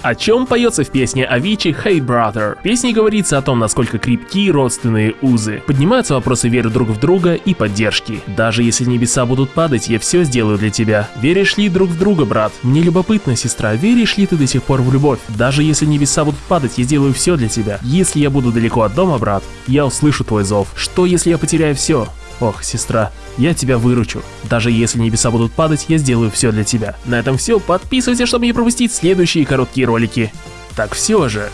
О чем поется в песне Авичи «Hey Brother»? В песне говорится о том, насколько крепки родственные узы. Поднимаются вопросы веры друг в друга и поддержки. Даже если небеса будут падать, я все сделаю для тебя. Веришь ли друг в друга, брат? Мне любопытно, сестра, веришь ли ты до сих пор в любовь? Даже если небеса будут падать, я сделаю все для тебя. Если я буду далеко от дома, брат, я услышу твой зов. Что если я потеряю все? Ох, сестра, я тебя выручу. Даже если небеса будут падать, я сделаю все для тебя. На этом все. Подписывайся, чтобы не пропустить следующие короткие ролики. Так все же,